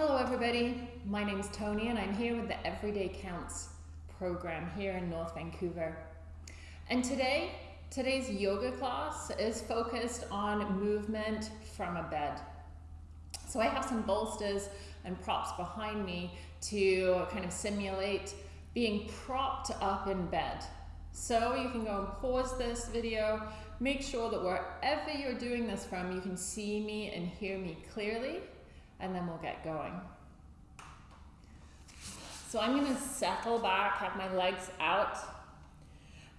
Hello everybody, my name is Tony and I'm here with the Everyday Counts program here in North Vancouver. And today, today's yoga class is focused on movement from a bed. So I have some bolsters and props behind me to kind of simulate being propped up in bed. So you can go and pause this video, make sure that wherever you're doing this from, you can see me and hear me clearly and then we'll get going. So I'm gonna settle back, have my legs out,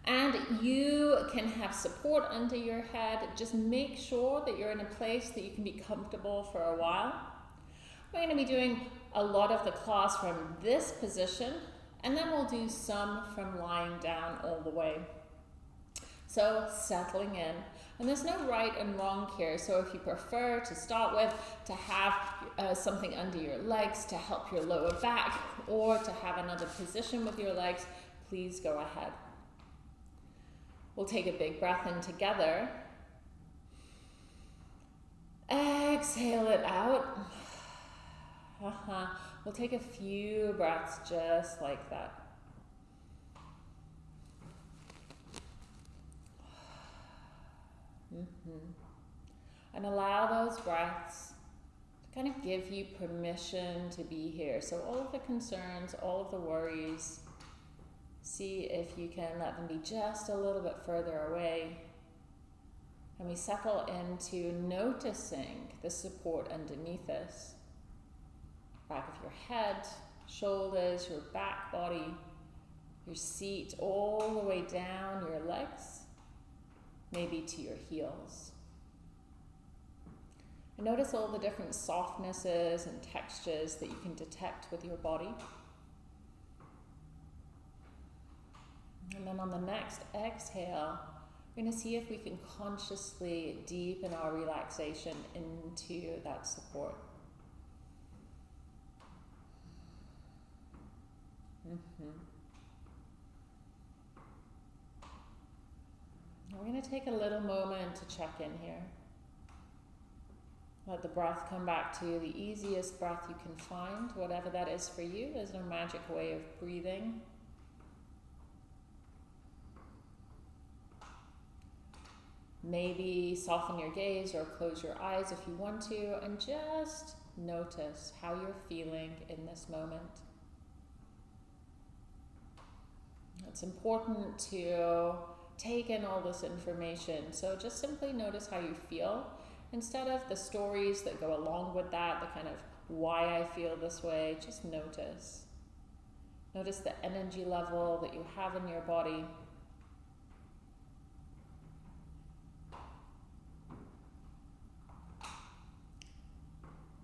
and you can have support under your head. Just make sure that you're in a place that you can be comfortable for a while. We're gonna be doing a lot of the class from this position, and then we'll do some from lying down all the way. So settling in. And there's no right and wrong here. So if you prefer to start with to have uh, something under your legs to help your lower back or to have another position with your legs, please go ahead. We'll take a big breath in together. Exhale it out. Uh -huh. We'll take a few breaths just like that. Mm -hmm. And allow those breaths to kind of give you permission to be here. So all of the concerns, all of the worries, see if you can let them be just a little bit further away. And we settle into noticing the support underneath us. Back of your head, shoulders, your back body, your seat, all the way down your legs maybe to your heels. And notice all the different softnesses and textures that you can detect with your body. And then on the next exhale, we're going to see if we can consciously deepen our relaxation into that support. Mm We're going to take a little moment to check in here. Let the breath come back to you, the easiest breath you can find, whatever that is for you. There's no magic way of breathing. Maybe soften your gaze or close your eyes if you want to, and just notice how you're feeling in this moment. It's important to take in all this information. So just simply notice how you feel instead of the stories that go along with that, the kind of why I feel this way, just notice. Notice the energy level that you have in your body.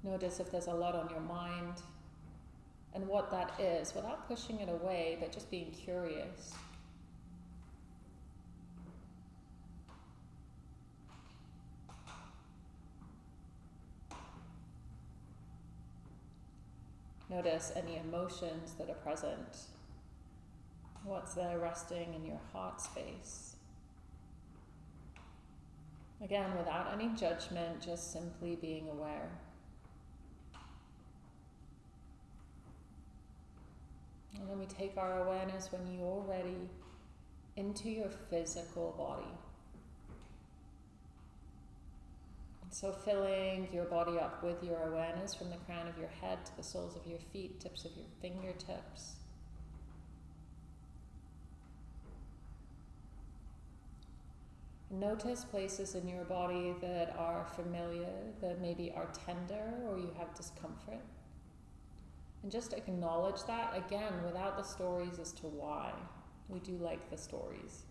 Notice if there's a lot on your mind and what that is without pushing it away, but just being curious. Notice any emotions that are present. What's there resting in your heart space? Again, without any judgment, just simply being aware. And then we take our awareness when you're ready into your physical body. So filling your body up with your awareness from the crown of your head to the soles of your feet, tips of your fingertips. Notice places in your body that are familiar, that maybe are tender or you have discomfort. And just acknowledge that again without the stories as to why. We do like the stories.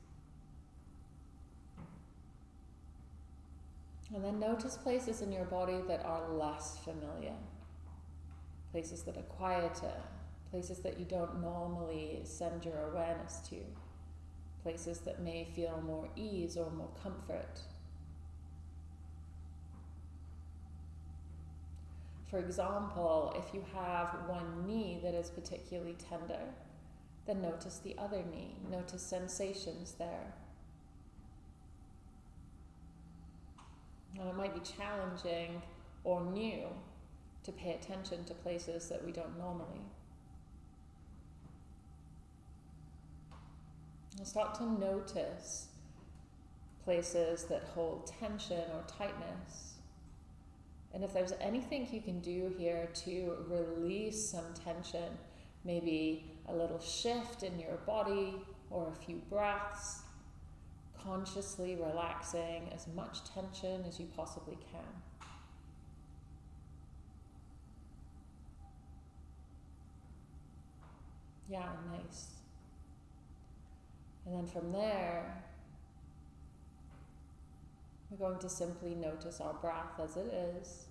And then notice places in your body that are less familiar. Places that are quieter, places that you don't normally send your awareness to. Places that may feel more ease or more comfort. For example, if you have one knee that is particularly tender, then notice the other knee. Notice sensations there. And it might be challenging or new to pay attention to places that we don't normally. And start to notice places that hold tension or tightness. And if there's anything you can do here to release some tension, maybe a little shift in your body or a few breaths, consciously relaxing as much tension as you possibly can. Yeah, nice. And then from there, we're going to simply notice our breath as it is.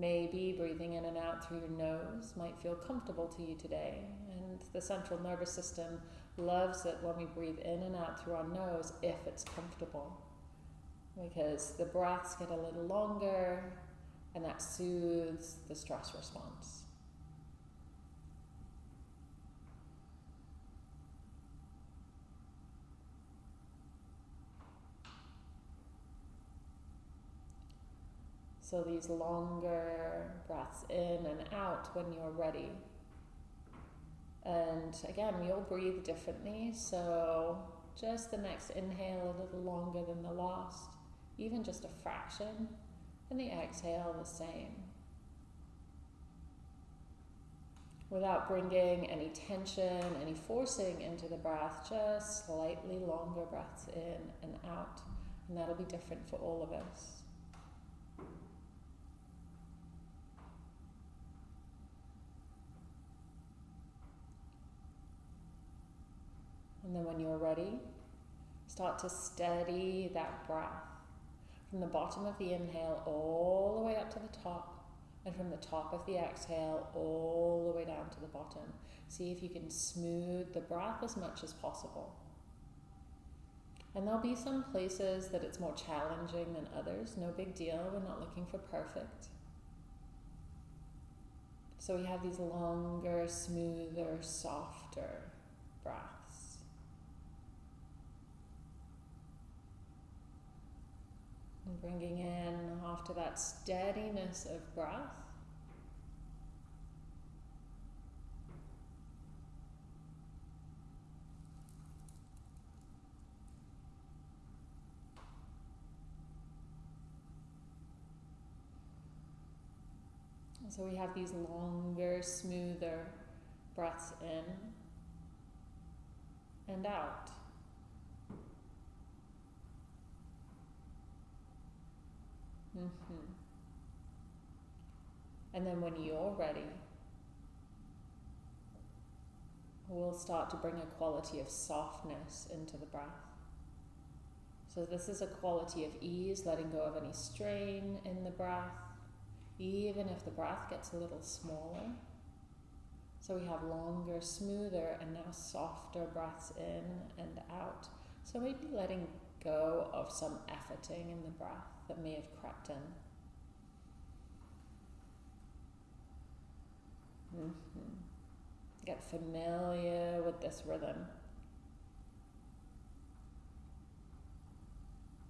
Maybe breathing in and out through your nose might feel comfortable to you today. And the central nervous system loves it when we breathe in and out through our nose if it's comfortable. Because the breaths get a little longer and that soothes the stress response. So these longer breaths in and out when you're ready. And again, we all breathe differently, so just the next inhale a little longer than the last, even just a fraction, and the exhale the same. Without bringing any tension, any forcing into the breath, just slightly longer breaths in and out. And that'll be different for all of us. And then when you're ready, start to steady that breath from the bottom of the inhale all the way up to the top, and from the top of the exhale all the way down to the bottom. See if you can smooth the breath as much as possible. And there'll be some places that it's more challenging than others. No big deal. We're not looking for perfect. So we have these longer, smoother, softer breaths. And bringing in after that steadiness of breath. And So we have these longer, smoother breaths in and out. Mm-hmm. And then when you're ready, we'll start to bring a quality of softness into the breath. So, this is a quality of ease, letting go of any strain in the breath, even if the breath gets a little smaller. So, we have longer, smoother, and now softer breaths in and out. So, maybe letting go of some efforting in the breath that may have crept in. Mm-hmm. Get familiar with this rhythm.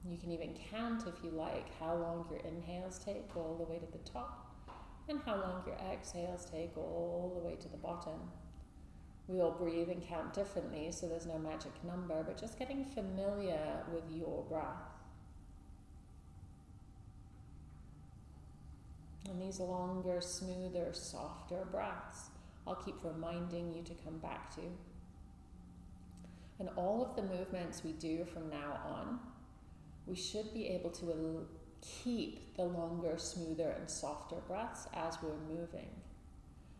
You can even count, if you like, how long your inhales take all the way to the top and how long your exhales take all the way to the bottom. We all breathe and count differently, so there's no magic number, but just getting familiar with your breath. And these longer, smoother, softer breaths, I'll keep reminding you to come back to. And all of the movements we do from now on, we should be able to keep the longer, smoother, and softer breaths as we're moving.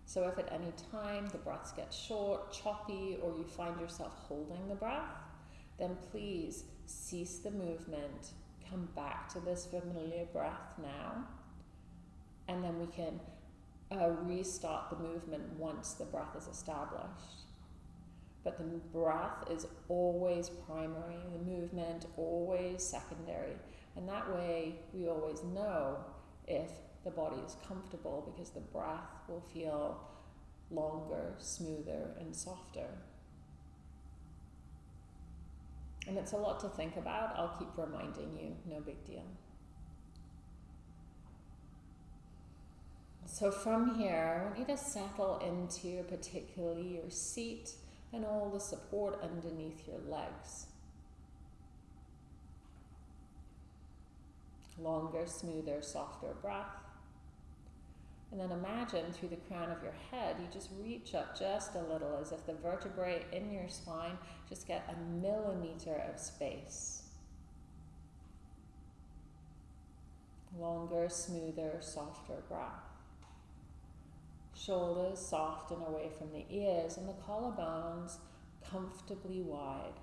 So if at any time the breaths get short, choppy, or you find yourself holding the breath, then please cease the movement, come back to this familiar breath now and then we can uh, restart the movement once the breath is established. But the breath is always primary, the movement always secondary. And that way we always know if the body is comfortable because the breath will feel longer, smoother, and softer. And it's a lot to think about. I'll keep reminding you, no big deal. So from here, I want you to settle into particularly your seat and all the support underneath your legs. Longer, smoother, softer breath. And then imagine through the crown of your head, you just reach up just a little as if the vertebrae in your spine just get a millimeter of space. Longer, smoother, softer breath. Shoulders soft and away from the ears, and the collarbones comfortably wide.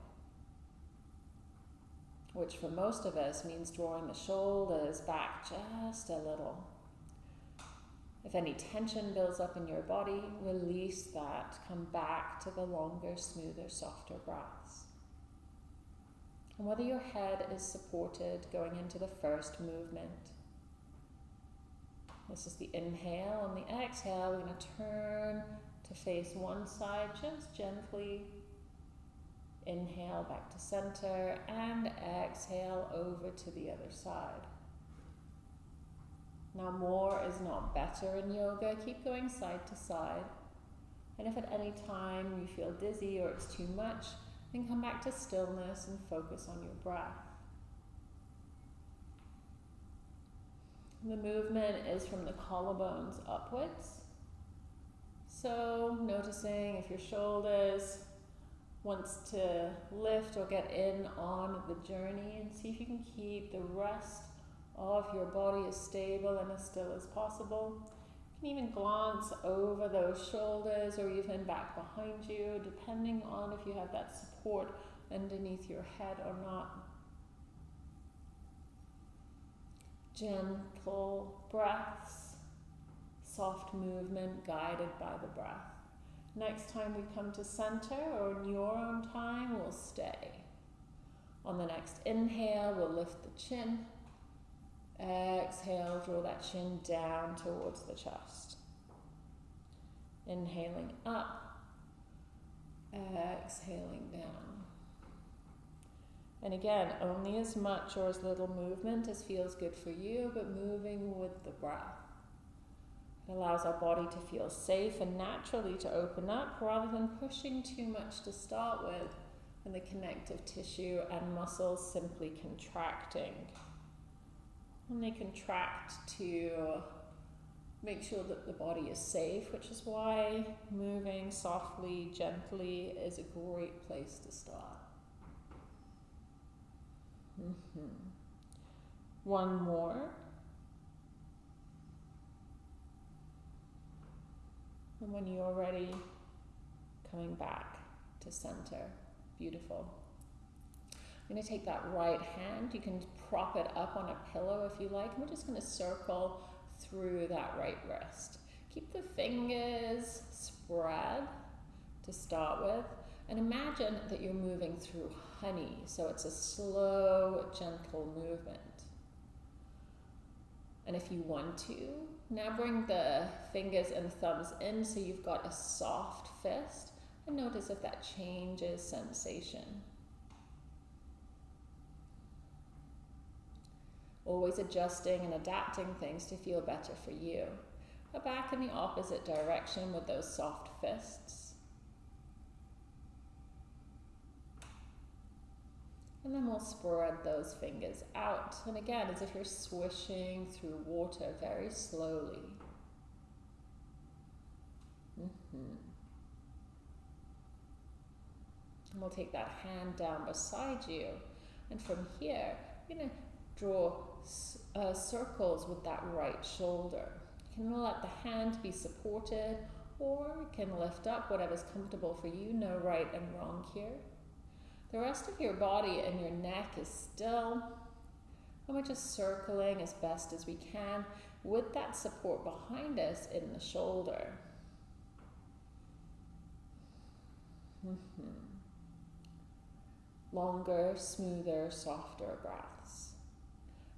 Which for most of us means drawing the shoulders back just a little. If any tension builds up in your body, release that. Come back to the longer, smoother, softer breaths. And whether your head is supported going into the first movement. This is the inhale. and the exhale, we're going to turn to face one side just gently. Inhale back to center and exhale over to the other side. Now, more is not better in yoga. Keep going side to side. And if at any time you feel dizzy or it's too much, then come back to stillness and focus on your breath. The movement is from the collarbones upwards. So, noticing if your shoulders wants to lift or get in on the journey and see if you can keep the rest of your body as stable and as still as possible. You can even glance over those shoulders or even back behind you, depending on if you have that support underneath your head or not. Gentle breaths, soft movement guided by the breath. Next time we come to center or in your own time, we'll stay. On the next inhale, we'll lift the chin Exhale, draw that chin down towards the chest. Inhaling up, exhaling down. And again, only as much or as little movement as feels good for you, but moving with the breath. It allows our body to feel safe and naturally to open up rather than pushing too much to start with and the connective tissue and muscles simply contracting. And they contract to make sure that the body is safe, which is why moving softly, gently is a great place to start. Mm-hmm. One more. And when you're ready, coming back to center. Beautiful. I'm going to take that right hand. You can prop it up on a pillow if you like. And we're just going to circle through that right wrist. Keep the fingers spread to start with. And imagine that you're moving through honey. So it's a slow, gentle movement. And if you want to, now bring the fingers and thumbs in so you've got a soft fist. And notice if that changes sensation. always adjusting and adapting things to feel better for you. Go back in the opposite direction with those soft fists. And then we'll spread those fingers out. And again, as if you're swishing through water very slowly. Mm-hmm. And we'll take that hand down beside you. And from here, you're going to draw uh, circles with that right shoulder. You can let the hand be supported or you can lift up whatever's comfortable for you. No right and wrong here. The rest of your body and your neck is still. And we're just circling as best as we can with that support behind us in the shoulder. Mm-hmm. Longer, smoother, softer breaths.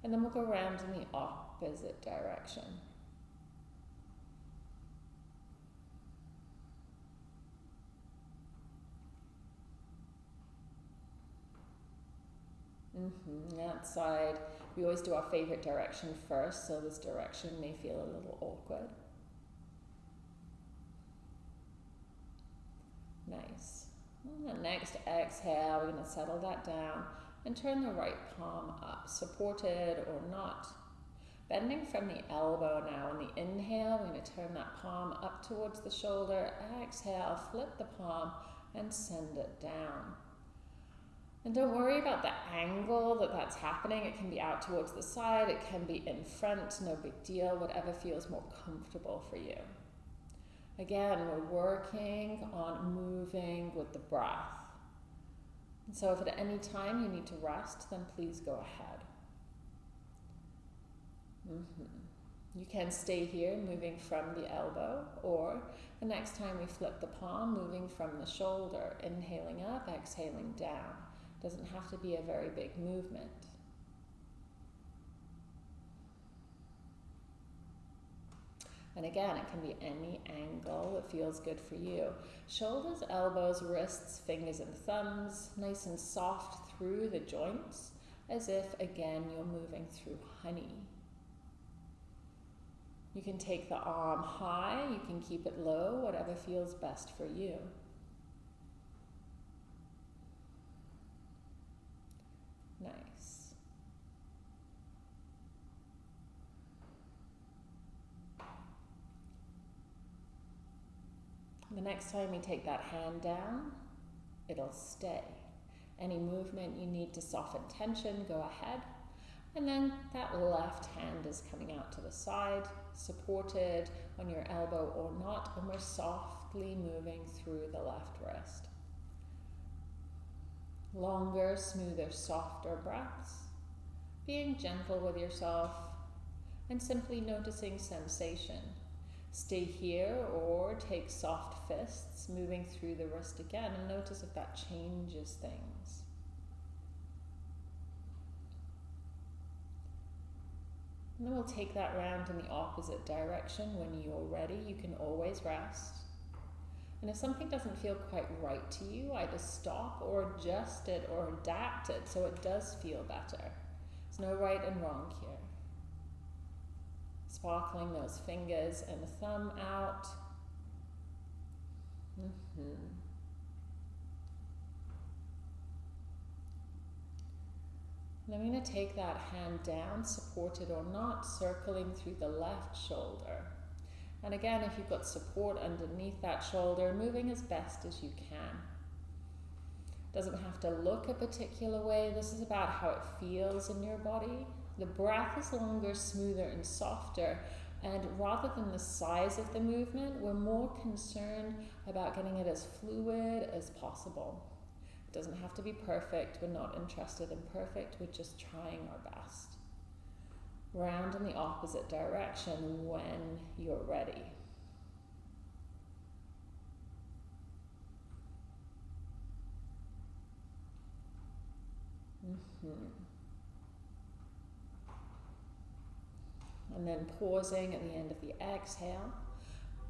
And then we'll go around in the opposite direction. Mm-hmm. That side, we always do our favorite direction first, so this direction may feel a little awkward. Nice. Next exhale, we're going to settle that down and turn the right palm up, supported or not. Bending from the elbow now. On the inhale, we're going to turn that palm up towards the shoulder. Exhale, flip the palm and send it down. And don't worry about the angle that that's happening. It can be out towards the side, it can be in front, no big deal, whatever feels more comfortable for you. Again, we're working on moving with the breath. And so if at any time you need to rest, then please go ahead. Mm-hmm. You can stay here, moving from the elbow, or the next time we flip the palm, moving from the shoulder, inhaling up, exhaling down. Doesn't have to be a very big movement. And again, it can be any angle that feels good for you. Shoulders, elbows, wrists, fingers, and thumbs, nice and soft through the joints, as if again you're moving through honey. You can take the arm high, you can keep it low, whatever feels best for you. Nice. The next time you take that hand down, it'll stay. Any movement you need to soften tension, go ahead. And then that left hand is coming out to the side, supported on your elbow or not, and we're softly moving through the left wrist. Longer, smoother, softer breaths. Being gentle with yourself and simply noticing sensation. Stay here or take soft fists, moving through the wrist again, and notice if that changes things. And then we'll take that round in the opposite direction. When you're ready, you can always rest. And if something doesn't feel quite right to you, either stop or adjust it or adapt it so it does feel better. There's no right and wrong here. Sparkling those fingers and the thumb out. Mm-hmm. And I'm going to take that hand down, supported or not, circling through the left shoulder. And again, if you've got support underneath that shoulder, moving as best as you can. Doesn't have to look a particular way. This is about how it feels in your body. The breath is longer, smoother, and softer. And rather than the size of the movement, we're more concerned about getting it as fluid as possible. It doesn't have to be perfect. We're not interested in perfect. We're just trying our best round in the opposite direction when you're ready. Mm-hmm. And then pausing at the end of the exhale.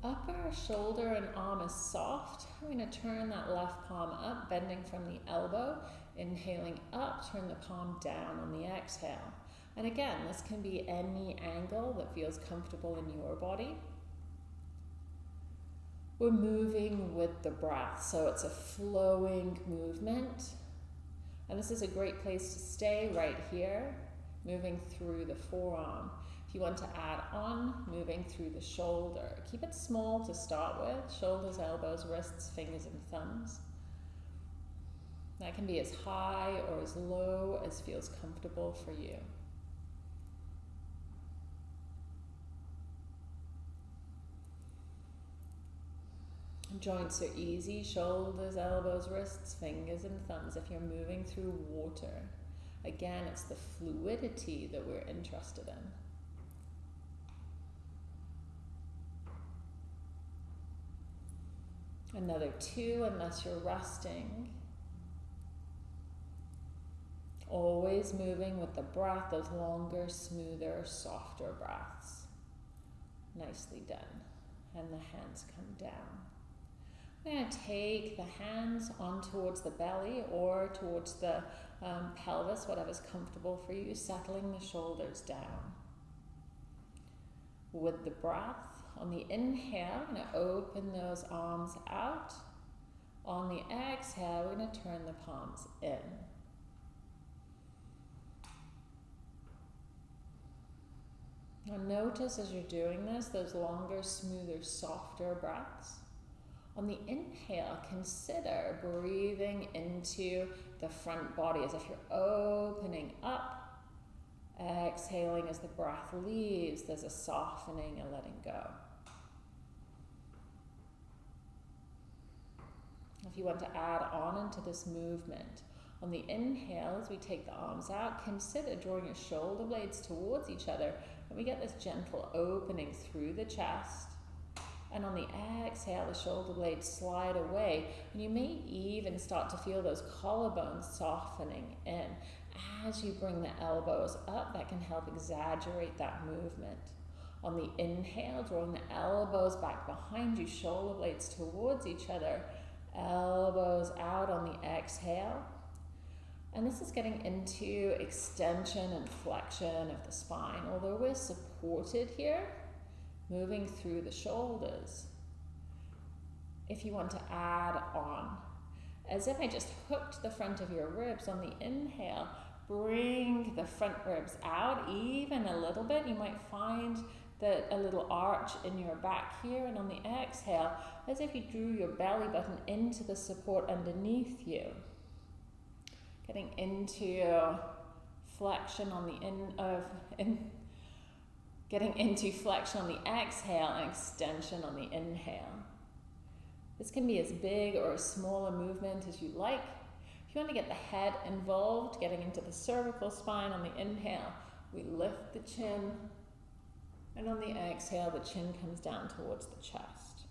Upper shoulder and arm is soft. I'm going to turn that left palm up, bending from the elbow. Inhaling up, turn the palm down on the exhale. And again, this can be any angle that feels comfortable in your body. We're moving with the breath, so it's a flowing movement. And this is a great place to stay right here, moving through the forearm. If you want to add on, moving through the shoulder. Keep it small to start with shoulders, elbows, wrists, fingers, and thumbs. That can be as high or as low as feels comfortable for you. Joints are easy, shoulders, elbows, wrists, fingers, and thumbs if you're moving through water. Again, it's the fluidity that we're interested in. Another two, unless you're resting. Always moving with the breath, those longer, smoother, softer breaths. Nicely done. And the hands come down. I'm going to take the hands on towards the belly or towards the um, pelvis, whatever's comfortable for you, settling the shoulders down. With the breath, on the inhale, I'm going to open those arms out. On the exhale, we're going to turn the palms in. Now notice as you're doing this, those longer, smoother, softer breaths. On the inhale, consider breathing into the front body as if you're opening up. Exhaling as the breath leaves, there's a softening and letting go. If you want to add on into this movement, on the inhale, as we take the arms out, consider drawing your shoulder blades towards each other and we get this gentle opening through the chest. And on the exhale, the shoulder blades slide away. And you may even start to feel those collarbones softening in. As you bring the elbows up, that can help exaggerate that movement. On the inhale, drawing the elbows back behind you, shoulder blades towards each other, elbows out on the exhale. And this is getting into extension and flexion of the spine. Although we're supported here, moving through the shoulders. If you want to add on, as if I just hooked the front of your ribs on the inhale, bring the front ribs out even a little bit. You might find that a little arch in your back here, and on the exhale, as if you drew your belly button into the support underneath you getting into flexion on the in of in, getting into flexion on the exhale and extension on the inhale. This can be as big or as small a movement as you like. If you want to get the head involved, getting into the cervical spine on the inhale, we lift the chin, and on the exhale, the chin comes down towards the chest.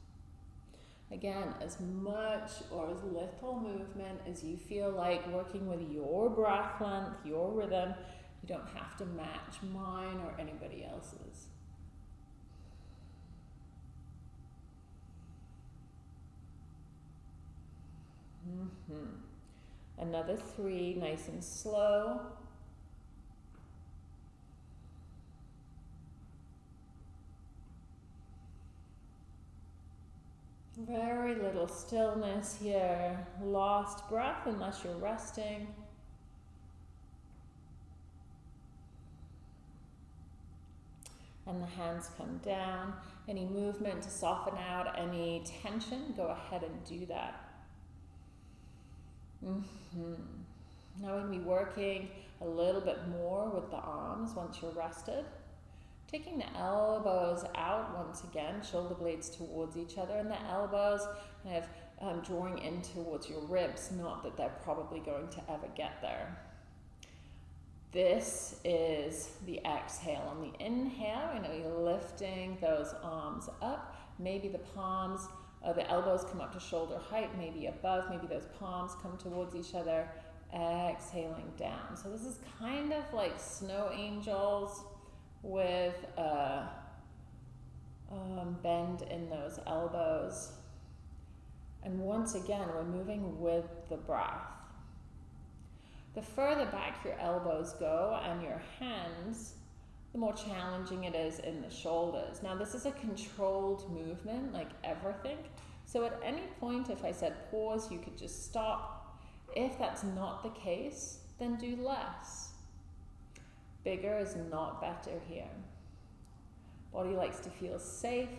Again, as much or as little movement as you feel like working with your breath length, your rhythm. You don't have to match mine or anybody else's. Mm-hmm. Another three, nice and slow. Very little stillness here. Lost breath unless you're resting. And the hands come down. Any movement to soften out any tension, go ahead and do that. Mm-hmm. Now we're going to be working a little bit more with the arms once you're rested. Taking the elbows out once again, shoulder blades towards each other, and the elbows kind of um, drawing in towards your ribs, not that they're probably going to ever get there. This is the exhale. On the inhale, going to be lifting those arms up. Maybe the palms, uh, the elbows come up to shoulder height, maybe above, maybe those palms come towards each other. Exhaling down. So this is kind of like snow angels with a um, bend in those elbows. And once again, we're moving with the breath. The further back your elbows go and your hands, the more challenging it is in the shoulders. Now, this is a controlled movement, like everything. So, at any point, if I said pause, you could just stop. If that's not the case, then do less. Bigger is not better here. Body likes to feel safe,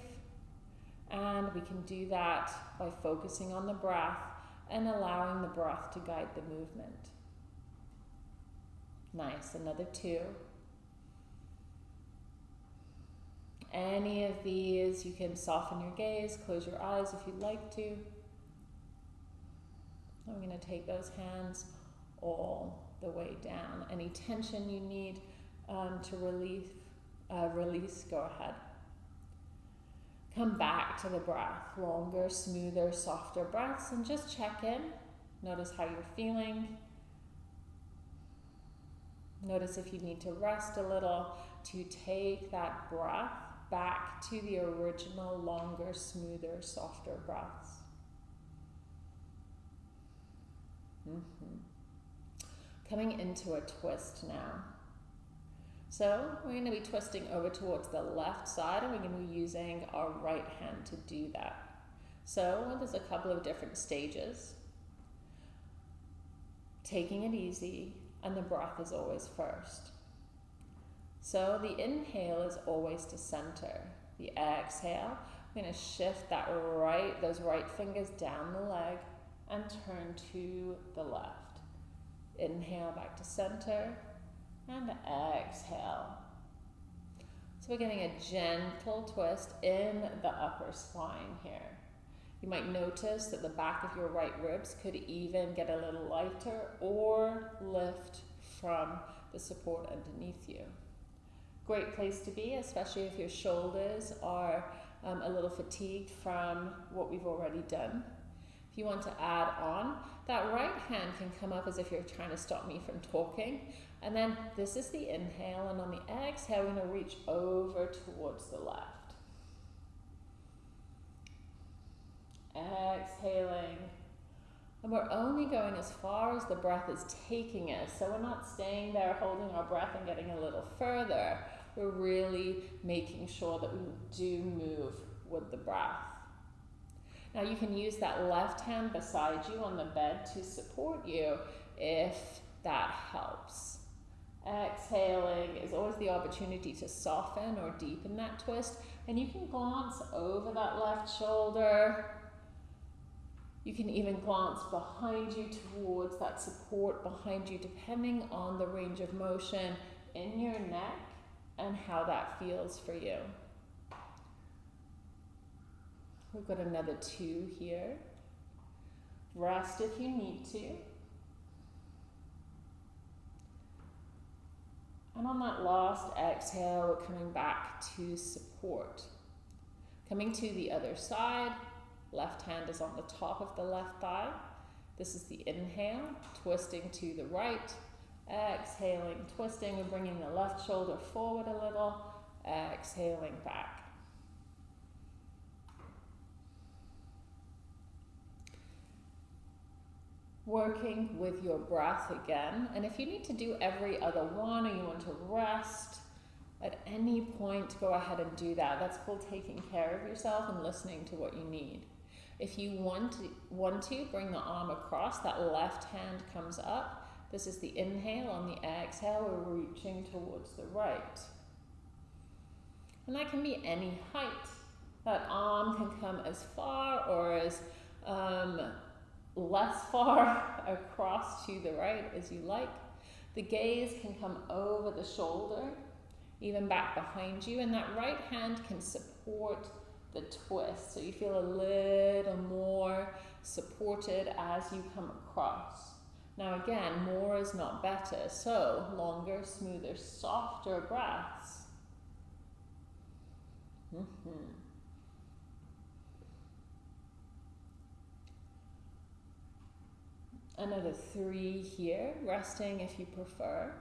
and we can do that by focusing on the breath and allowing the breath to guide the movement. Nice, another two. Any of these, you can soften your gaze, close your eyes if you'd like to. I'm going to take those hands all the way down. Any tension you need um, to relief, uh, release, go ahead. Come back to the breath, longer, smoother, softer breaths, and just check in. Notice how you're feeling. Notice if you need to rest a little to take that breath back to the original, longer, smoother, softer breaths. Mm-hmm. Coming into a twist now. So we're going to be twisting over towards the left side and we're going to be using our right hand to do that. So there's a couple of different stages. Taking it easy and the breath is always first. So the inhale is always to center. The exhale, I'm going to shift that right, those right fingers down the leg and turn to the left. Inhale back to center and exhale. So we're getting a gentle twist in the upper spine here. You might notice that the back of your right ribs could even get a little lighter or lift from the support underneath you. Great place to be, especially if your shoulders are um, a little fatigued from what we've already done. If you want to add on, that right hand can come up as if you're trying to stop me from talking. And then this is the inhale, and on the exhale, we're going to reach over towards the left. Exhaling. And we're only going as far as the breath is taking us. So we're not staying there holding our breath and getting a little further. We're really making sure that we do move with the breath. Now you can use that left hand beside you on the bed to support you if that helps. Exhaling is always the opportunity to soften or deepen that twist. And you can glance over that left shoulder. You can even glance behind you towards that support behind you, depending on the range of motion in your neck and how that feels for you. We've got another two here. Rest if you need to. And on that last exhale, we're coming back to support. Coming to the other side, left hand is on the top of the left thigh. This is the inhale, twisting to the right, exhaling, twisting and bringing the left shoulder forward a little, exhaling back. Working with your breath again. And if you need to do every other one or you want to rest, at any point, go ahead and do that. That's called taking care of yourself and listening to what you need. If you want to, want to bring the arm across, that left hand comes up. This is the inhale. On the exhale, we're reaching towards the right. And that can be any height. That arm can come as far or as um, less far across to the right as you like. The gaze can come over the shoulder, even back behind you, and that right hand can support the twist. So you feel a little more supported as you come across. Now again, more is not better. So longer, smoother, softer breaths. Mm -hmm. Another three here, resting if you prefer.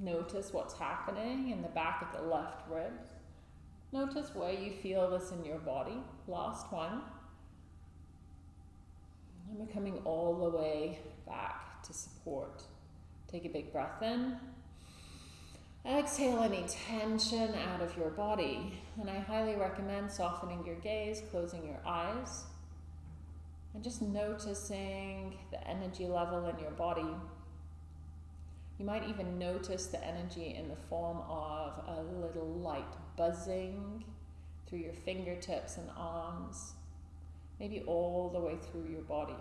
Notice what's happening in the back of the left ribs. Notice where you feel this in your body. Last one. And we're coming all the way back to support. Take a big breath in. Exhale any tension out of your body. And I highly recommend softening your gaze, closing your eyes. And just noticing the energy level in your body. You might even notice the energy in the form of a little light buzzing through your fingertips and arms, maybe all the way through your body.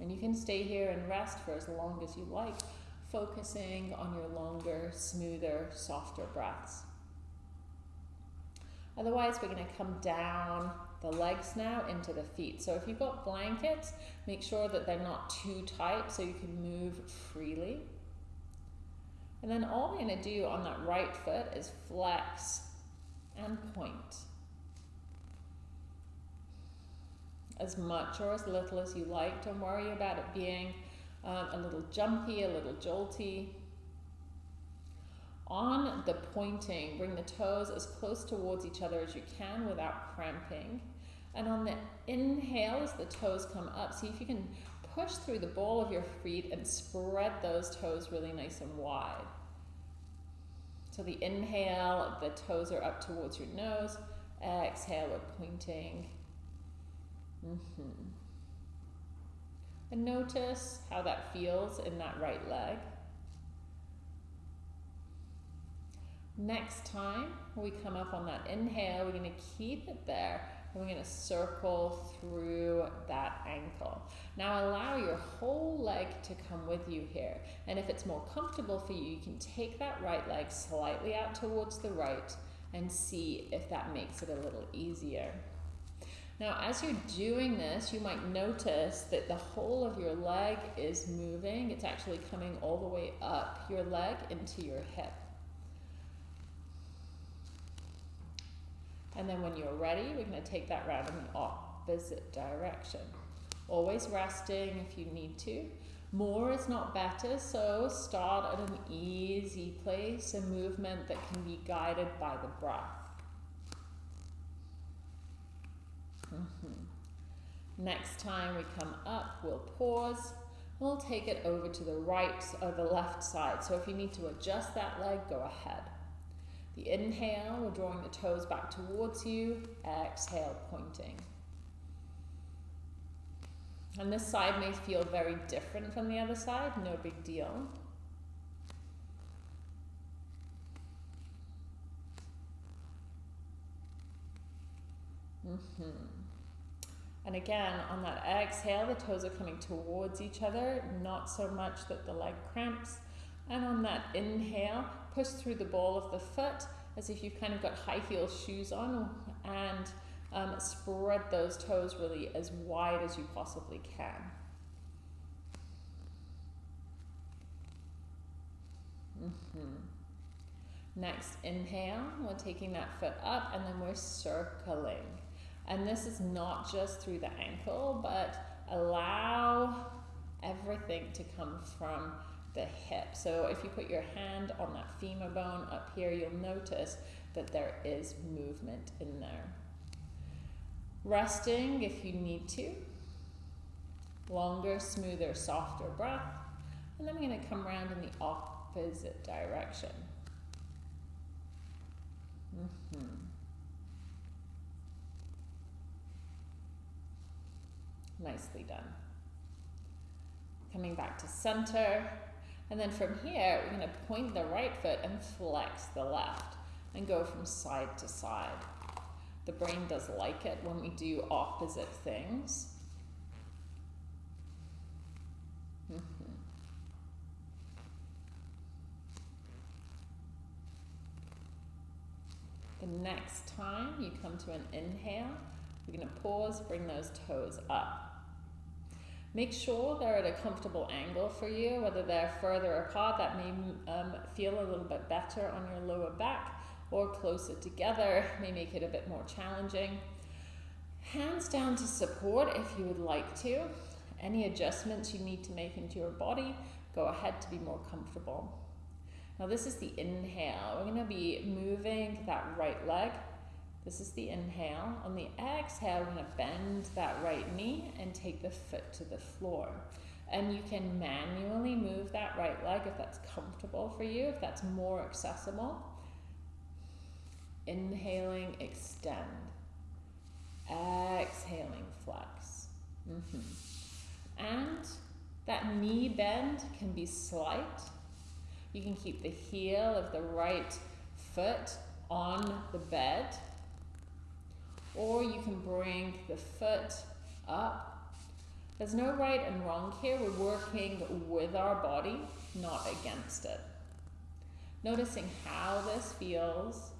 And you can stay here and rest for as long as you like, focusing on your longer, smoother, softer breaths. Otherwise, we're going to come down the legs now into the feet. So if you've got blankets, make sure that they're not too tight so you can move freely. And then all we're going to do on that right foot is flex and point. As much or as little as you like. Don't worry about it being um, a little jumpy, a little jolty. On the pointing, bring the toes as close towards each other as you can without cramping. And on the inhale, as the toes come up, see if you can push through the ball of your feet and spread those toes really nice and wide. So the inhale, the toes are up towards your nose. Exhale, we're pointing. Mm-hmm. And notice how that feels in that right leg. Next time we come up on that inhale, we're going to keep it there and we're going to circle through that ankle. Now allow your whole leg to come with you here. And if it's more comfortable for you, you can take that right leg slightly out towards the right and see if that makes it a little easier. Now, as you're doing this, you might notice that the whole of your leg is moving. It's actually coming all the way up your leg into your hip. And then when you're ready, we're going to take that round in the opposite direction. Always resting if you need to. More is not better, so start at an easy place, a movement that can be guided by the breath. Mm -hmm. Next time we come up, we'll pause. We'll take it over to the right or the left side. So if you need to adjust that leg, go ahead. The inhale, we're drawing the toes back towards you. Exhale, pointing. And this side may feel very different from the other side, no big deal. Mm -hmm. And again, on that exhale, the toes are coming towards each other, not so much that the leg cramps. And on that inhale, push through the ball of the foot as if you've kind of got high heel shoes on and um, spread those toes really as wide as you possibly can. Mm -hmm. Next, inhale, we're taking that foot up and then we're circling. And this is not just through the ankle, but allow everything to come from the hip. So if you put your hand on that femur bone up here, you'll notice that there is movement in there. Resting if you need to. Longer, smoother, softer breath. And then I'm going to come around in the opposite direction. Mm -hmm. Nicely done. Coming back to center. And then from here, we're going to point the right foot and flex the left and go from side to side. The brain does like it when we do opposite things. Mm -hmm. The next time you come to an inhale, we're going to pause, bring those toes up. Make sure they're at a comfortable angle for you, whether they're further apart, that may um, feel a little bit better on your lower back, or closer together may make it a bit more challenging. Hands down to support if you would like to. Any adjustments you need to make into your body, go ahead to be more comfortable. Now this is the inhale. We're going to be moving that right leg this is the inhale. On the exhale, we're going to bend that right knee and take the foot to the floor. And you can manually move that right leg if that's comfortable for you, if that's more accessible. Inhaling, extend. Exhaling, flex. Mm -hmm. And that knee bend can be slight. You can keep the heel of the right foot on the bed or you can bring the foot up. There's no right and wrong here. We're working with our body, not against it. Noticing how this feels.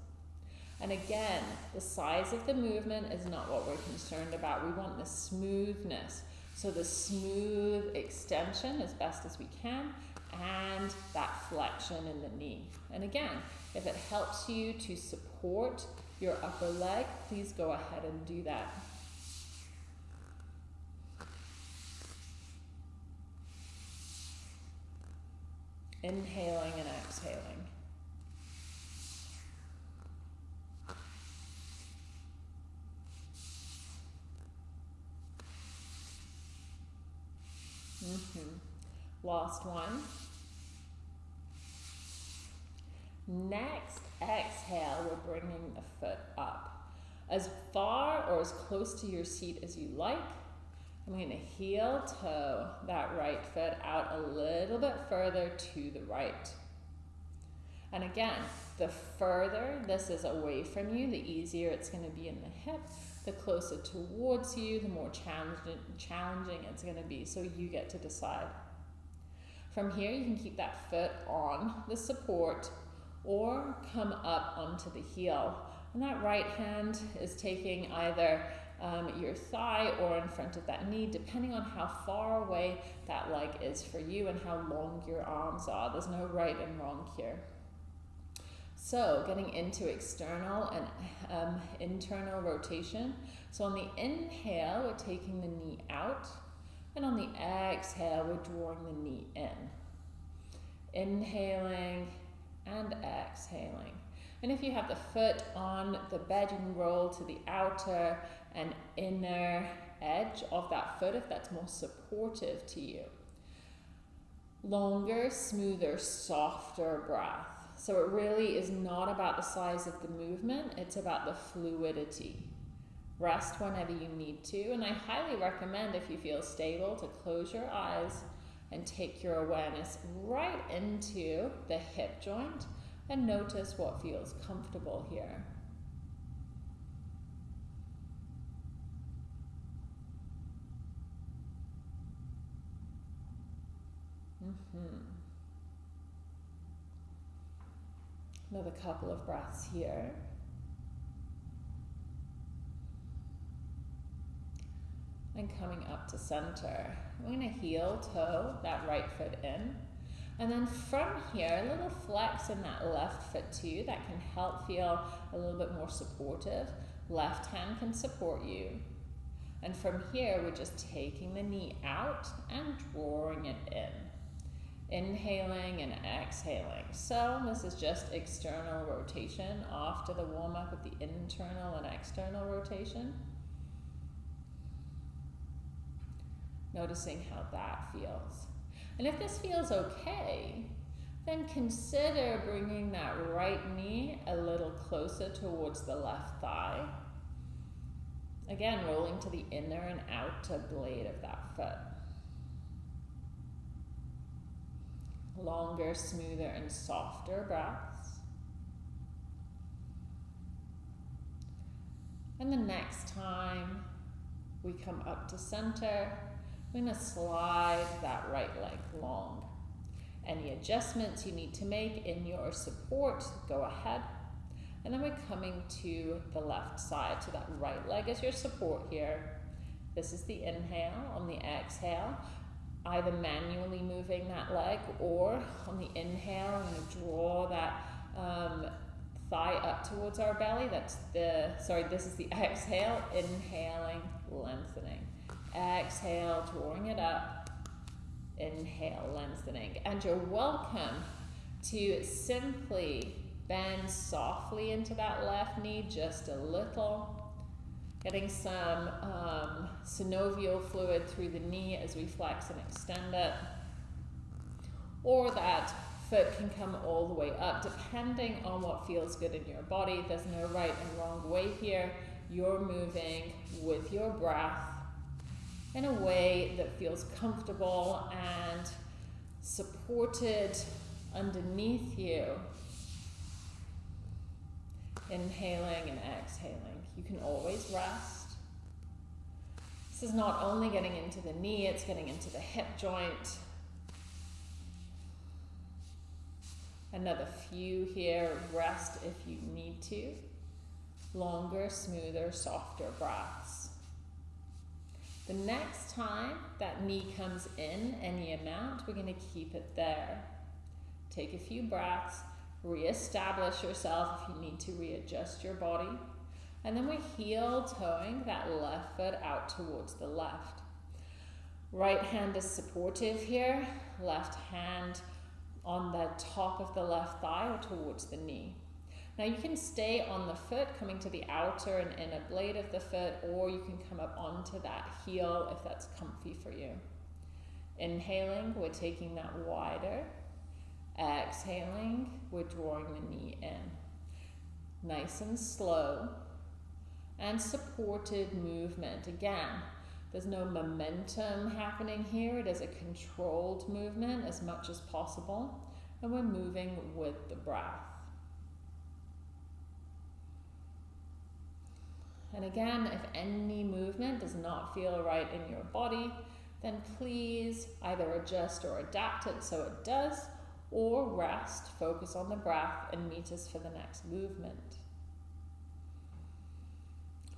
And again, the size of the movement is not what we're concerned about. We want the smoothness. So the smooth extension as best as we can and that flexion in the knee. And again, if it helps you to support your upper leg, please go ahead and do that. Inhaling and exhaling. Mm -hmm. Last one. Next exhale, we're bringing the foot up as far or as close to your seat as you like. I'm going to heel toe that right foot out a little bit further to the right. And again, the further this is away from you, the easier it's going to be in the hip. The closer towards you, the more challenging, challenging it's going to be. So you get to decide. From here, you can keep that foot on the support or come up onto the heel. And that right hand is taking either um, your thigh or in front of that knee, depending on how far away that leg is for you and how long your arms are. There's no right and wrong here. So getting into external and um, internal rotation. So on the inhale, we're taking the knee out. And on the exhale, we're drawing the knee in. Inhaling and exhaling. And if you have the foot on the bed, you can roll to the outer and inner edge of that foot if that's more supportive to you. Longer, smoother, softer breath. So it really is not about the size of the movement, it's about the fluidity. Rest whenever you need to, and I highly recommend if you feel stable to close your eyes and take your awareness right into the hip joint and notice what feels comfortable here. Mm-hmm. Another couple of breaths here. And coming up to center. We're to heel toe that right foot in. And then from here, a little flex in that left foot too. That can help feel a little bit more supportive. Left hand can support you. And from here, we're just taking the knee out and drawing it in. Inhaling and exhaling. So this is just external rotation after the warm up of the internal and external rotation. Noticing how that feels. And if this feels okay, then consider bringing that right knee a little closer towards the left thigh. Again, rolling to the inner and outer blade of that foot. Longer, smoother, and softer breaths. And the next time we come up to center, going to slide that right leg long. Any adjustments you need to make in your support, go ahead. And then we're coming to the left side. So that right leg is your support here. This is the inhale. On the exhale, either manually moving that leg or on the inhale, I'm going to draw that um, thigh up towards our belly. That's the, sorry, this is the exhale, inhaling, lengthening. Exhale, drawing it up. Inhale, lengthening. And you're welcome to simply bend softly into that left knee just a little. Getting some um, synovial fluid through the knee as we flex and extend it. Or that foot can come all the way up, depending on what feels good in your body. There's no right and wrong way here. You're moving with your breath in a way that feels comfortable and supported underneath you. Inhaling and exhaling. You can always rest. This is not only getting into the knee, it's getting into the hip joint. Another few here. Rest if you need to. Longer, smoother, softer breaths. The next time that knee comes in any amount, we're going to keep it there. Take a few breaths, reestablish yourself if you need to readjust your body. And then we're heel toeing that left foot out towards the left. Right hand is supportive here, left hand on the top of the left thigh or towards the knee. Now you can stay on the foot, coming to the outer and inner blade of the foot, or you can come up onto that heel if that's comfy for you. Inhaling, we're taking that wider. Exhaling, we're drawing the knee in. Nice and slow. And supported movement. Again, there's no momentum happening here. It is a controlled movement as much as possible. And we're moving with the breath. And again, if any movement does not feel right in your body, then please either adjust or adapt it so it does, or rest, focus on the breath, and meet us for the next movement.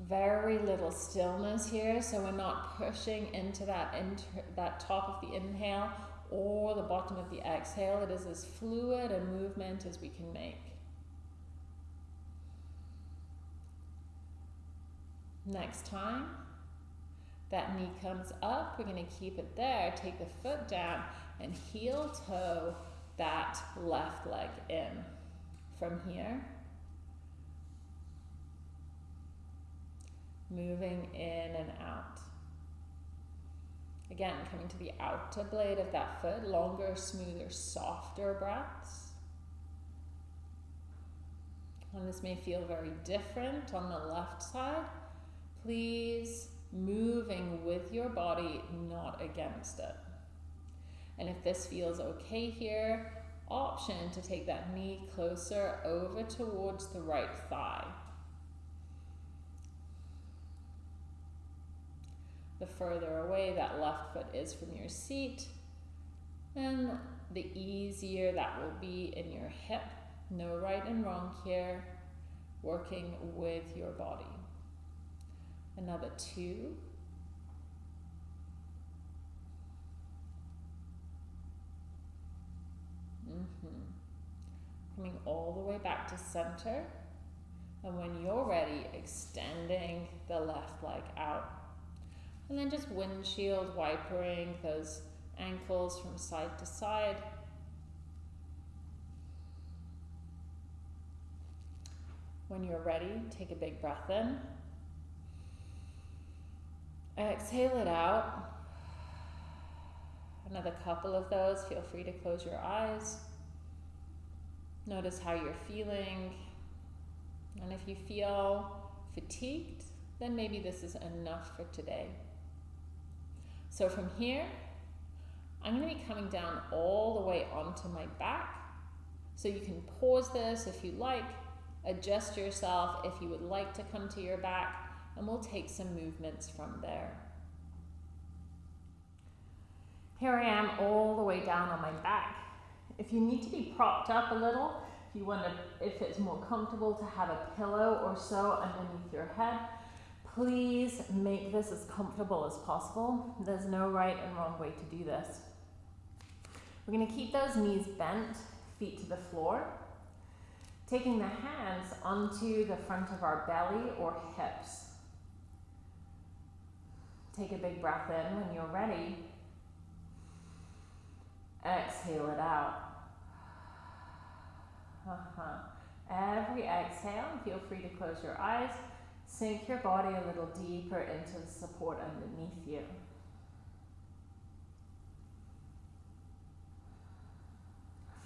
Very little stillness here, so we're not pushing into that, inter- that top of the inhale or the bottom of the exhale. It is as fluid a movement as we can make. Next time that knee comes up, we're going to keep it there. Take the foot down and heel toe that left leg in. From here, moving in and out. Again, coming to the outer blade of that foot, longer, smoother, softer breaths. And this may feel very different on the left side please moving with your body, not against it. And if this feels okay here, option to take that knee closer over towards the right thigh. The further away that left foot is from your seat, and the easier that will be in your hip. No right and wrong here, working with your body another two. Mm-hmm. Coming all the way back to center. And when you're ready, extending the left leg out. And then just windshield wipering those ankles from side to side. When you're ready, take a big breath in. Exhale it out. Another couple of those. Feel free to close your eyes. Notice how you're feeling. And if you feel fatigued, then maybe this is enough for today. So from here, I'm going to be coming down all the way onto my back. So you can pause this if you like, adjust yourself if you would like to come to your back, and we'll take some movements from there. Here I am all the way down on my back. If you need to be propped up a little, if you want to, if it's more comfortable to have a pillow or so underneath your head, please make this as comfortable as possible. There's no right and wrong way to do this. We're going to keep those knees bent, feet to the floor, taking the hands onto the front of our belly or hips. Take a big breath in when you're ready. Exhale it out. Uh-huh. Every exhale, feel free to close your eyes. Sink your body a little deeper into the support underneath you.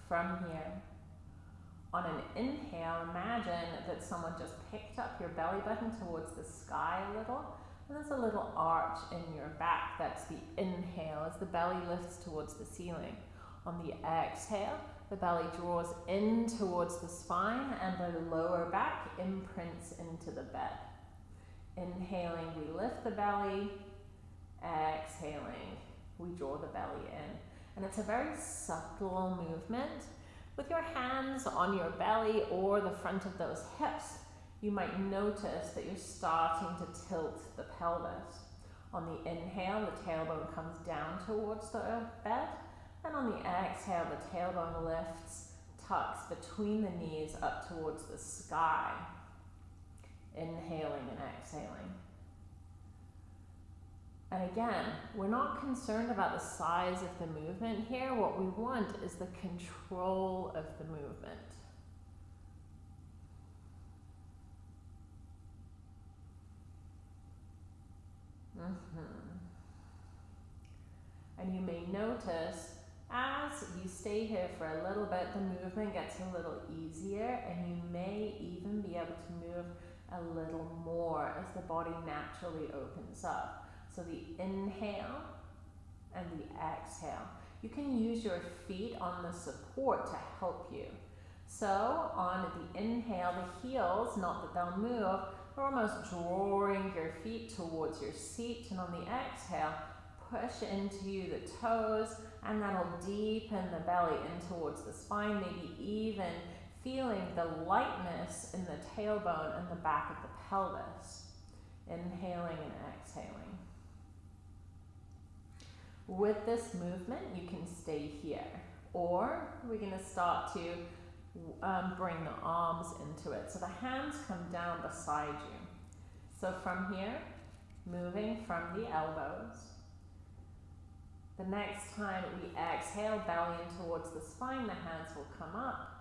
From here, on an inhale, imagine that someone just picked up your belly button towards the sky a little and there's a little arch in your back. That's the inhale as the belly lifts towards the ceiling. On the exhale, the belly draws in towards the spine and the lower back imprints into the bed. Inhaling, we lift the belly. Exhaling, we draw the belly in. And it's a very subtle movement with your hands on your belly or the front of those hips you might notice that you're starting to tilt the pelvis. On the inhale, the tailbone comes down towards the earth bed, and on the exhale, the tailbone lifts, tucks between the knees up towards the sky. Inhaling and exhaling. And again, we're not concerned about the size of the movement here. What we want is the control of the movement. Mm-hmm. And you may notice as you stay here for a little bit, the movement gets a little easier and you may even be able to move a little more as the body naturally opens up. So the inhale and the exhale. You can use your feet on the support to help you. So on the inhale, the heels, not that they'll move, almost drawing your feet towards your seat. And on the exhale, push into the toes and that'll deepen the belly in towards the spine, maybe even feeling the lightness in the tailbone and the back of the pelvis. Inhaling and exhaling. With this movement, you can stay here. Or we're going to start to um, bring the arms into it. So the hands come down beside you. So from here, moving from the elbows. The next time we exhale, belly in towards the spine, the hands will come up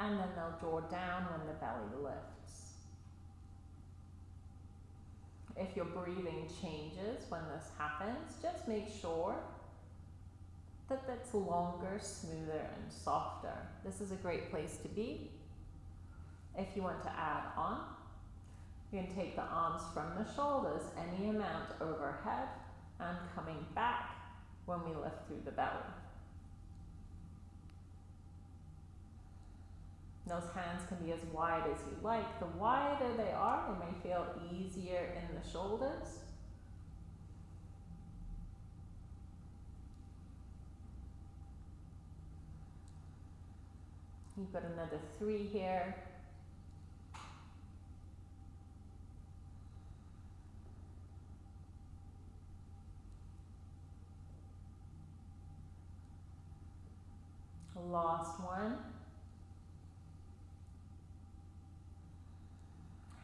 and then they'll draw down when the belly lifts. If your breathing changes when this happens, just make sure that that's longer, smoother, and softer. This is a great place to be. If you want to add on, you can take the arms from the shoulders any amount overhead and coming back when we lift through the belly. Those hands can be as wide as you like. The wider they are, they may feel easier in the shoulders. You've got another three here. Last one.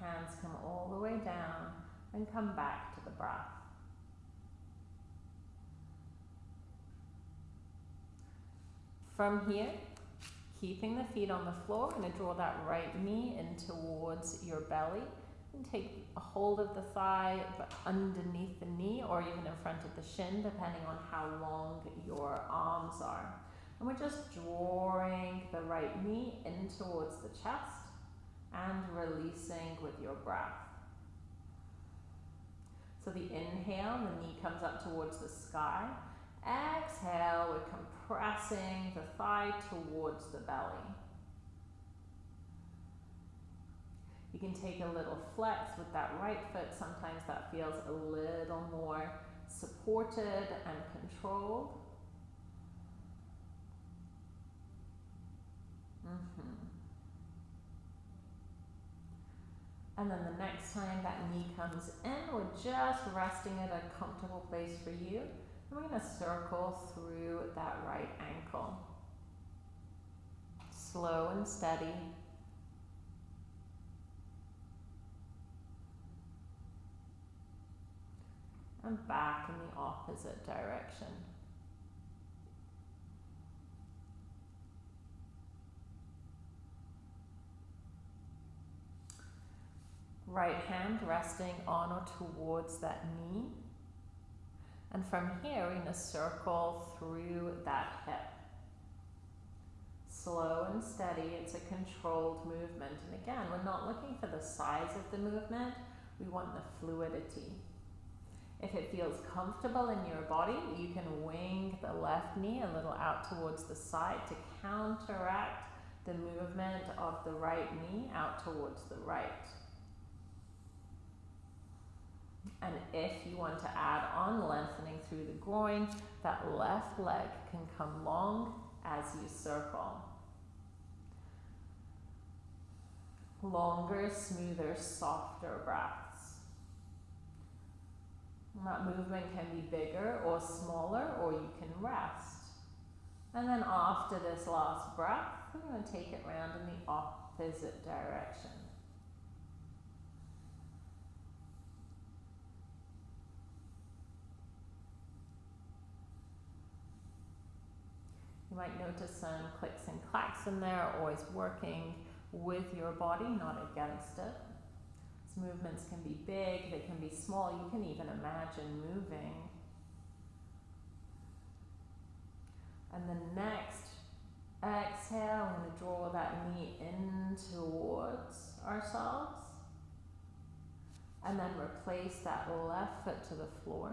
Hands come all the way down and come back to the breath. From here, keeping the feet on the floor, I'm going to draw that right knee in towards your belly and take a hold of the thigh but underneath the knee or even in front of the shin depending on how long your arms are. And we're just drawing the right knee in towards the chest and releasing with your breath. So the inhale, the knee comes up towards the sky. Exhale, we're compressing the thigh towards the belly. You can take a little flex with that right foot. Sometimes that feels a little more supported and controlled. Mm-hmm. And then the next time that knee comes in, we're just resting at a comfortable place for you. We're going to circle through that right ankle. Slow and steady. And back in the opposite direction. Right hand resting on or towards that knee. And from here, we're going to circle through that hip. Slow and steady, it's a controlled movement. And again, we're not looking for the size of the movement, we want the fluidity. If it feels comfortable in your body, you can wing the left knee a little out towards the side to counteract the movement of the right knee out towards the right. And if you want to add on lengthening through the groin, that left leg can come long as you circle. Longer, smoother, softer breaths. And that movement can be bigger or smaller, or you can rest. And then after this last breath, we're going to take it round in the opposite direction. You might notice some clicks and clacks in there, always working with your body, not against it. These movements can be big, they can be small. You can even imagine moving. And the next exhale, I'm going to draw that knee in towards ourselves. And then replace that left foot to the floor,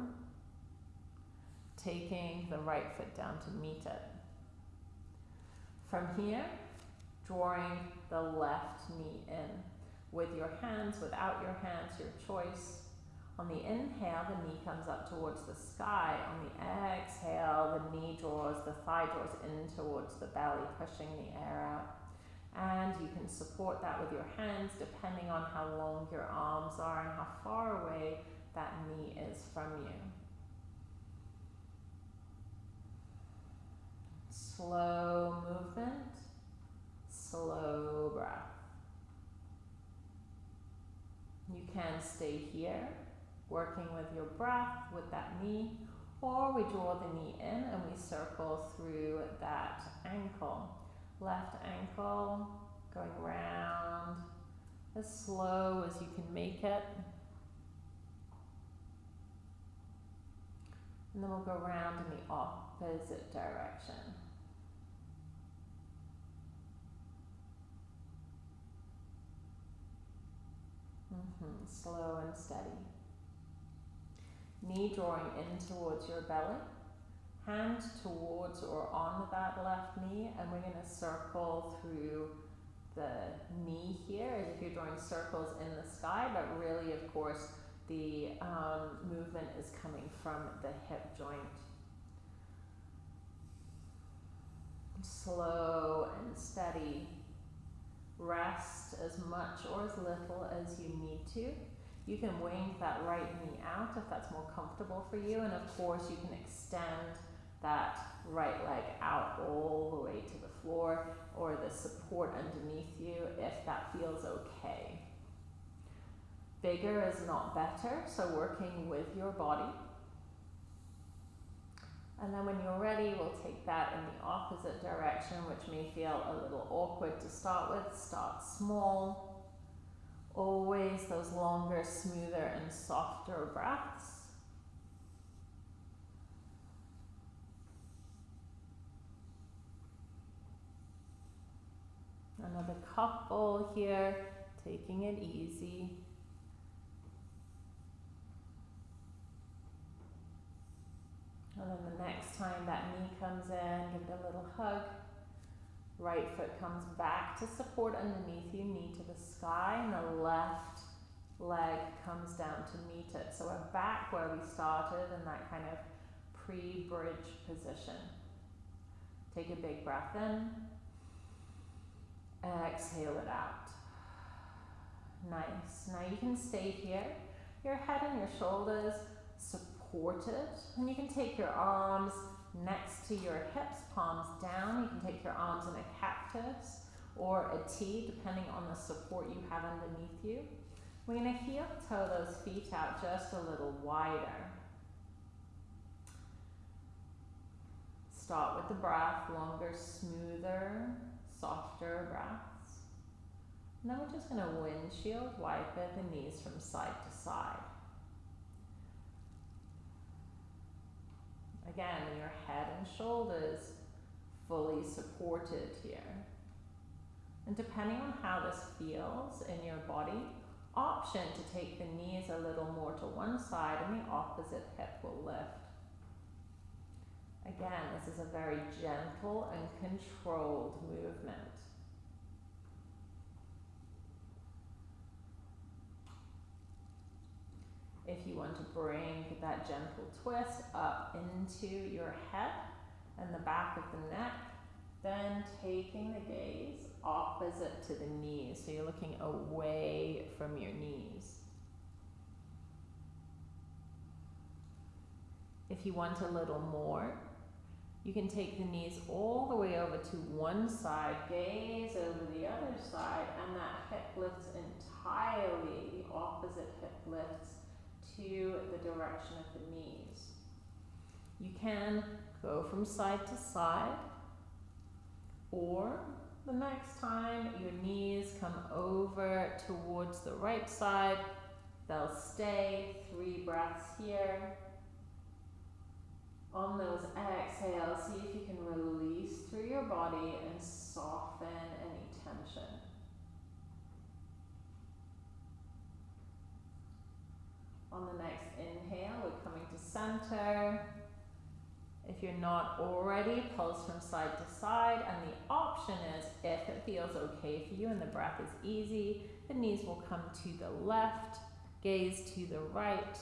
taking the right foot down to meet it. From here, drawing the left knee in with your hands, without your hands, your choice. On the inhale, the knee comes up towards the sky. On the exhale, the knee draws, the thigh draws in towards the belly, pushing the air out. And you can support that with your hands depending on how long your arms are and how far away that knee is from you. Slow movement, slow breath. You can stay here, working with your breath with that knee, or we draw the knee in and we circle through that ankle. Left ankle going round as slow as you can make it. And then we'll go round in the opposite direction. Mm-hmm. Slow and steady. Knee drawing in towards your belly. Hand towards or on that left knee, and we're going to circle through the knee here as if you're drawing circles in the sky, but really, of course, the um, movement is coming from the hip joint. Slow and steady Rest as much or as little as you need to. You can wing that right knee out if that's more comfortable for you. And of course, you can extend that right leg out all the way to the floor or the support underneath you if that feels okay. Bigger is not better, so working with your body. And then when you're ready, we'll take that in the opposite direction, which may feel a little awkward to start with. Start small. Always those longer, smoother, and softer breaths. Another couple here, taking it easy. And then the next time that knee comes in, give it a little hug. Right foot comes back to support underneath you, knee to the sky, and the left leg comes down to meet it. So we're back where we started in that kind of pre-bridge position. Take a big breath in. Exhale it out. Nice. Now you can stay here. Your head and your shoulders supported. And you can take your arms next to your hips, palms down. You can take your arms in a cactus or a T, depending on the support you have underneath you. We're going to heel toe those feet out just a little wider. Start with the breath, longer, smoother, softer breaths. And then we're just going to windshield wipe the knees from side to side. Again, your head and shoulders fully supported here. And depending on how this feels in your body, option to take the knees a little more to one side and the opposite hip will lift. Again, this is a very gentle and controlled movement. If you want to bring that gentle twist up into your head and the back of the neck, then taking the gaze opposite to the knees. So you're looking away from your knees. If you want a little more, you can take the knees all the way over to one side, gaze over the other side, and that hip lifts entirely. The opposite hip lifts the direction of the knees. You can go from side to side, or the next time your knees come over towards the right side, they'll stay. Three breaths here. On those exhales, see if you can release through your body and soften any tension. On the next inhale, we're coming to center. If you're not already, pulse from side to side. And the option is, if it feels okay for you and the breath is easy, the knees will come to the left, gaze to the right,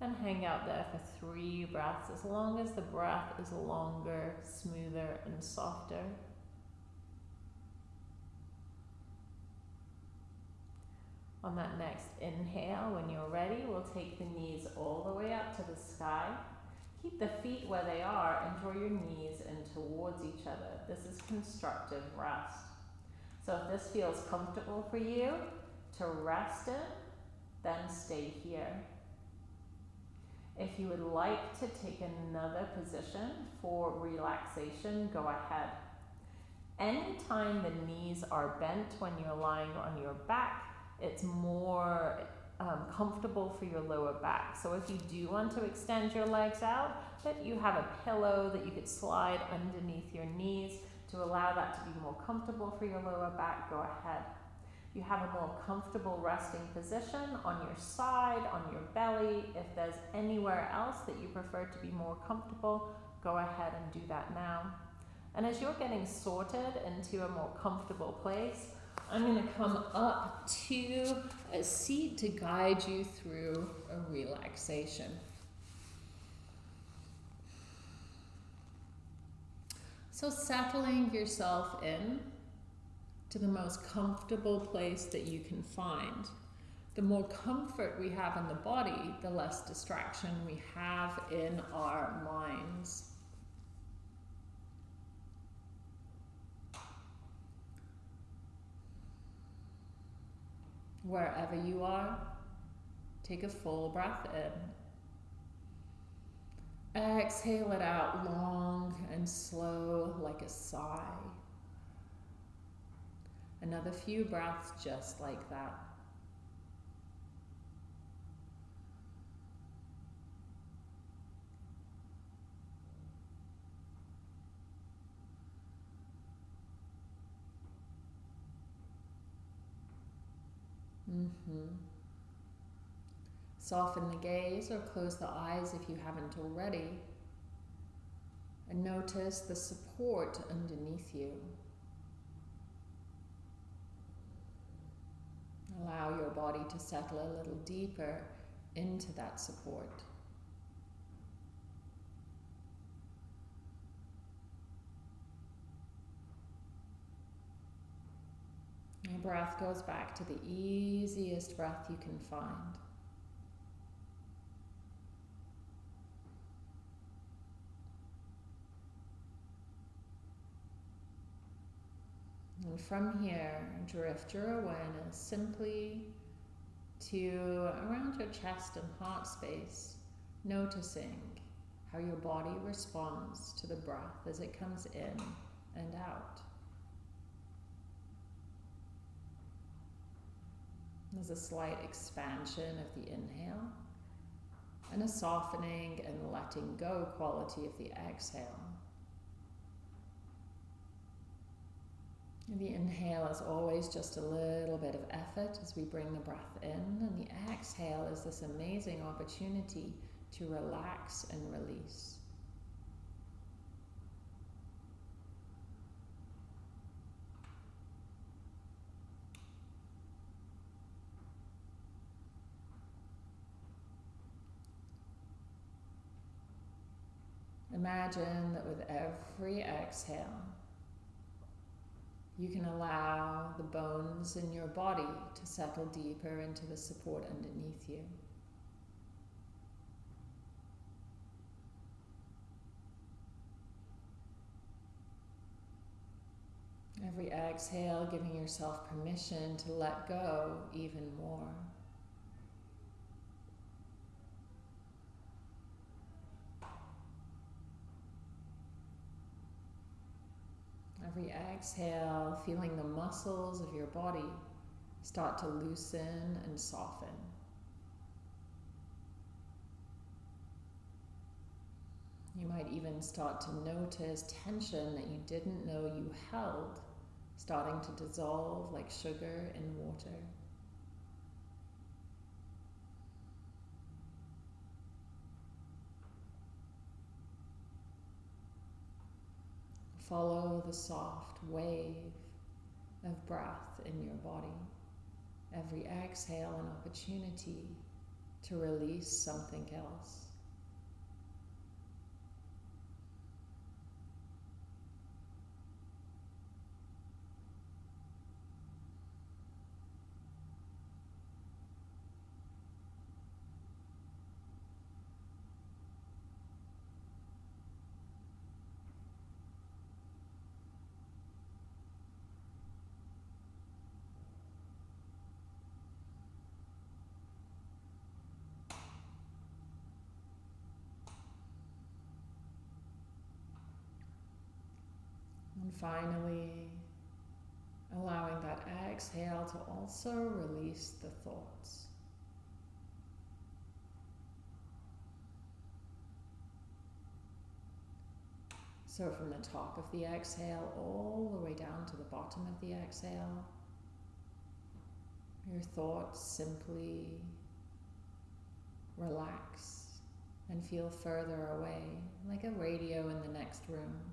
and hang out there for three breaths, as long as the breath is longer, smoother, and softer. On that next inhale, when you're ready, we'll take the knees all the way up to the sky. Keep the feet where they are and draw your knees in towards each other. This is constructive rest. So if this feels comfortable for you to rest in, then stay here. If you would like to take another position for relaxation, go ahead. Anytime the knees are bent when you're lying on your back, it's more um, comfortable for your lower back. So if you do want to extend your legs out, that you have a pillow that you could slide underneath your knees to allow that to be more comfortable for your lower back, go ahead. You have a more comfortable resting position on your side, on your belly. If there's anywhere else that you prefer to be more comfortable, go ahead and do that now. And as you're getting sorted into a more comfortable place, I'm going to come up to a seat to guide you through a relaxation. So, settling yourself in to the most comfortable place that you can find. The more comfort we have in the body, the less distraction we have in our minds. Wherever you are, take a full breath in. Exhale it out long and slow like a sigh. Another few breaths just like that. Mm-hmm. Soften the gaze or close the eyes if you haven't already. And notice the support underneath you. Allow your body to settle a little deeper into that support. Your breath goes back to the easiest breath you can find. And from here, drift your awareness simply to around your chest and heart space, noticing how your body responds to the breath as it comes in and out. There's a slight expansion of the inhale and a softening and letting go quality of the exhale. The inhale is always just a little bit of effort as we bring the breath in, and the exhale is this amazing opportunity to relax and release. Imagine that with every exhale, you can allow the bones in your body to settle deeper into the support underneath you. Every exhale, giving yourself permission to let go even more. Every exhale, feeling the muscles of your body start to loosen and soften. You might even start to notice tension that you didn't know you held starting to dissolve like sugar in water. Follow the soft wave of breath in your body. Every exhale, an opportunity to release something else. Finally, allowing that exhale to also release the thoughts. So, from the top of the exhale all the way down to the bottom of the exhale, your thoughts simply relax and feel further away, like a radio in the next room.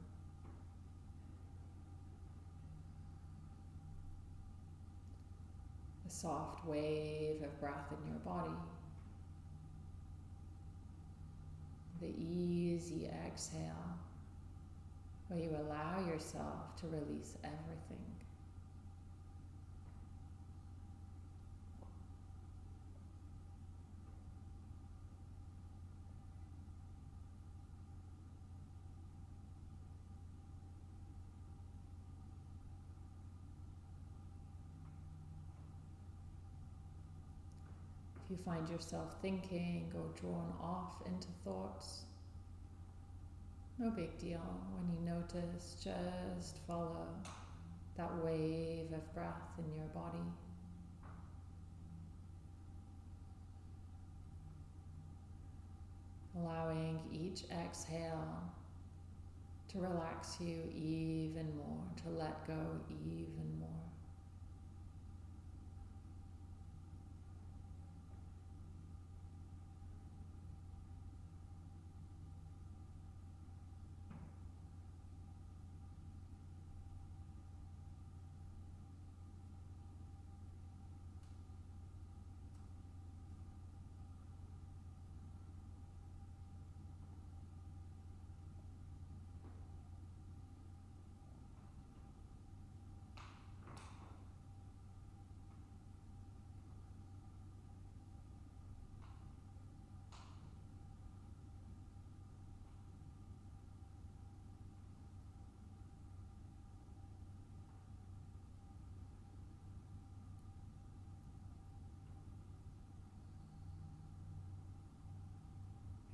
A soft wave of breath in your body. The easy exhale where you allow yourself to release everything. You find yourself thinking or drawn off into thoughts, no big deal. When you notice, just follow that wave of breath in your body. Allowing each exhale to relax you even more, to let go even more.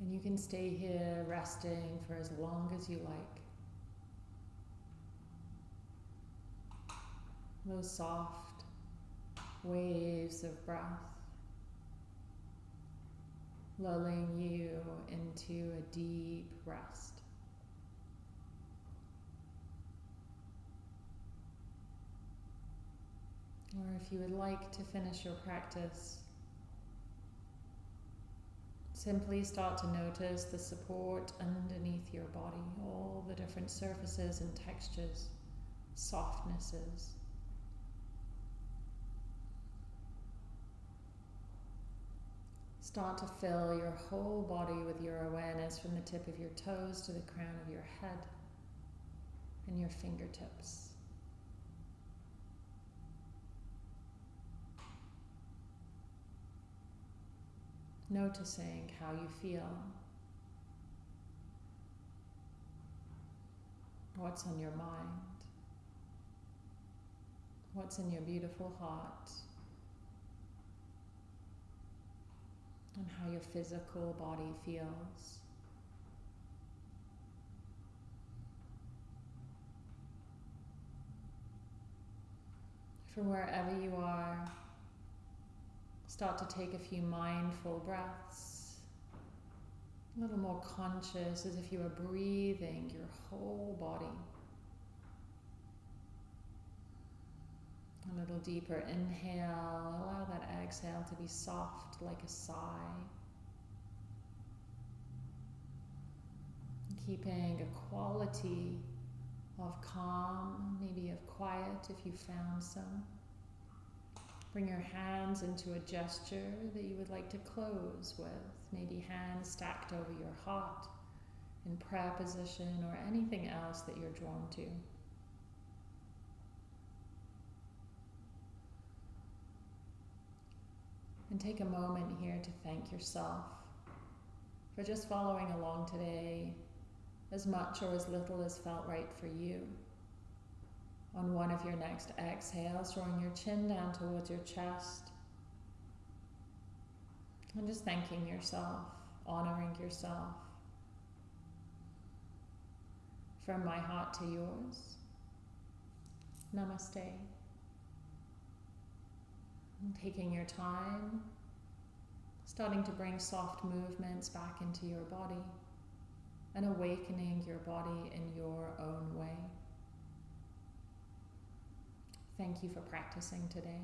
And you can stay here resting for as long as you like. Those soft waves of breath lulling you into a deep rest. Or if you would like to finish your practice Simply start to notice the support underneath your body, all the different surfaces and textures, softnesses. Start to fill your whole body with your awareness from the tip of your toes to the crown of your head and your fingertips. Noticing how you feel, what's on your mind, what's in your beautiful heart, and how your physical body feels. From wherever you are, Start to take a few mindful breaths A little more conscious as if you were breathing your whole body. A little deeper inhale, allow that exhale to be soft like a sigh. Keeping a quality of calm, maybe of quiet if you found some. Bring your hands into a gesture that you would like to close with. Maybe hands stacked over your heart in prayer position or anything else that you're drawn to. And take a moment here to thank yourself for just following along today, as much or as little as felt right for you. On one of your next exhales, drawing your chin down towards your chest. And just thanking yourself, honoring yourself. From my heart to yours. Namaste. And taking your time, starting to bring soft movements back into your body and awakening your body in your own way. Thank you for practicing today.